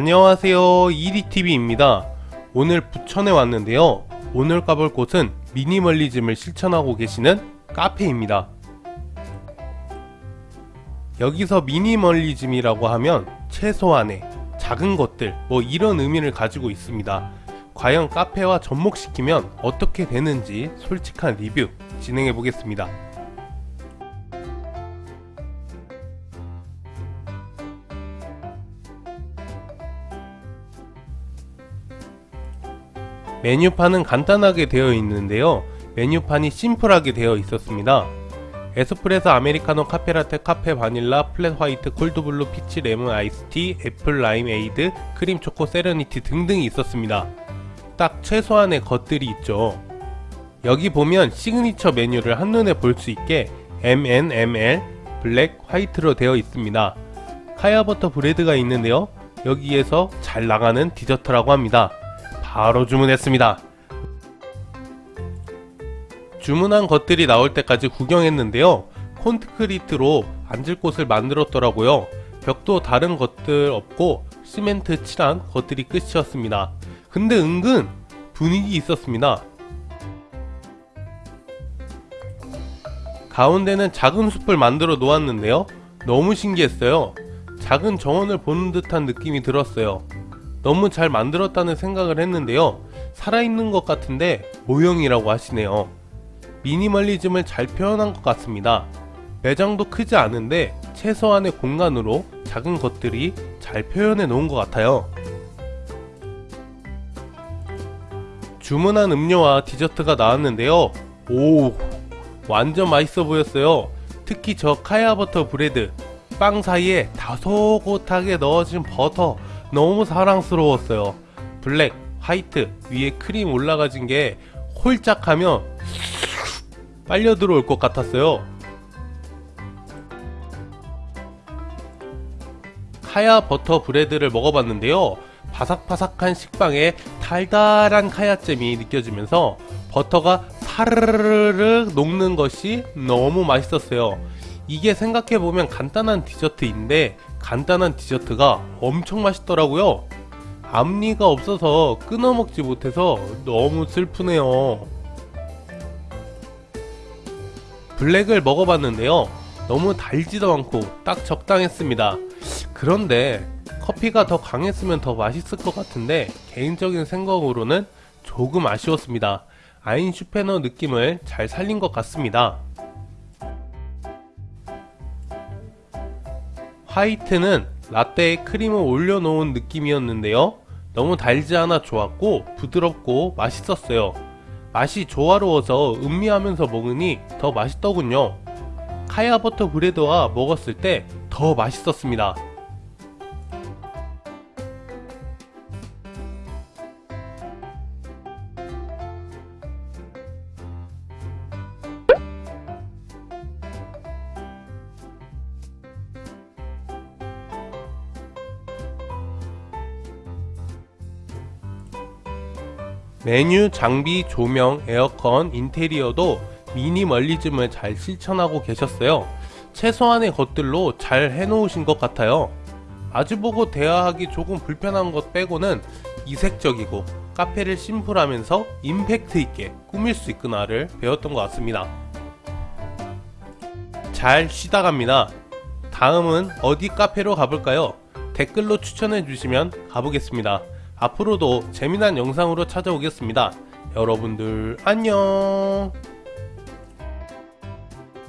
안녕하세요. 이리TV입니다. 오늘 부천에 왔는데요. 오늘 가볼 곳은 미니멀리즘을 실천하고 계시는 카페입니다. 여기서 미니멀리즘이라고 하면 최소한의 작은 것들 뭐 이런 의미를 가지고 있습니다. 과연 카페와 접목시키면 어떻게 되는지 솔직한 리뷰 진행해 보겠습니다 메뉴판은 간단하게 되어 있는데요. 메뉴판이 심플하게 되어 있었습니다. 에스프레소 아메리카노 카페라테 카페 바닐라 flat white cold brew peach 레몬 아이스티 애플 라임 에이드 크림 초코 serenity 등등이 있었습니다. 딱 최소한의 것들이 있죠. 여기 보면 시그니처 메뉴를 한눈에 볼 수 있게 MNML 블랙 화이트로 되어 있습니다. 카야버터 bread가 있는데요. 여기에서 잘 나가는 디저트라고 합니다 바로 주문했습니다. 주문한 것들이 나올 때까지 구경했는데요. 콘크리트로 앉을 곳을 만들었더라고요. 벽도 다른 것들 없고 시멘트 칠한 것들이 끝이었습니다. 근데 은근 분위기 있었습니다. 가운데는 작은 숲을 만들어 놓았는데요. 너무 신기했어요. 작은 정원을 보는 듯한 느낌이 들었어요. 너무 잘 만들었다는 생각을 했는데요. 살아있는 것 같은데 모형이라고 하시네요. 미니멀리즘을 잘 표현한 것 같습니다. 매장도 크지 않은데 최소한의 공간으로 작은 것들이 잘 표현해 놓은 것 같아요. 주문한 음료와 디저트가 나왔는데요. 오 완전 맛있어 보였어요. 특히 저 카야버터 bread. 빵 사이에 다소곳하게 넣어진 버터 너무 사랑스러웠어요. 블랙, 화이트 위에 크림 올라가진 게 홀짝하면 빨려 들어올 것 같았어요. 카야 버터 bread를 먹어봤는데요. 바삭바삭한 식빵에 달달한 카야잼이 느껴지면서 버터가 사르르르 녹는 것이 너무 맛있었어요 이게 생각해보면 간단한 디저트인데 간단한 디저트가 엄청 맛있더라고요. 앞니가 없어서 끊어 먹지 못해서 너무 슬프네요. 블랙을 먹어봤는데요. 너무 달지도 않고 딱 적당했습니다. 그런데 커피가 더 강했으면 더 맛있을 것 같은데 개인적인 생각으로는 조금 아쉬웠습니다. 아인슈페너 느낌을 잘 살린 것 같습니다 화이트는 라떼에 크림을 올려놓은 느낌이었는데요. 너무 달지 않아 좋았고 부드럽고 맛있었어요. 맛이 조화로워서 음미하면서 먹으니 더 맛있더군요. 카야버터 브레드와 먹었을 때 더 맛있었습니다 메뉴, 장비, 조명, 에어컨, 인테리어도 미니멀리즘을 잘 실천하고 계셨어요. 최소한의 것들로 잘 해놓으신 것 같아요. 마주보고 대화하기 조금 불편한 것 빼고는 이색적이고 카페를 심플하면서 임팩트 있게 꾸밀 수 있구나를 배웠던 것 같습니다. 잘 쉬다 갑니다. 다음은 어디 카페로 가볼까요? 댓글로 추천해 주시면 가보겠습니다. 앞으로도 재미난 영상으로 찾아오겠습니다. 여러분들 안녕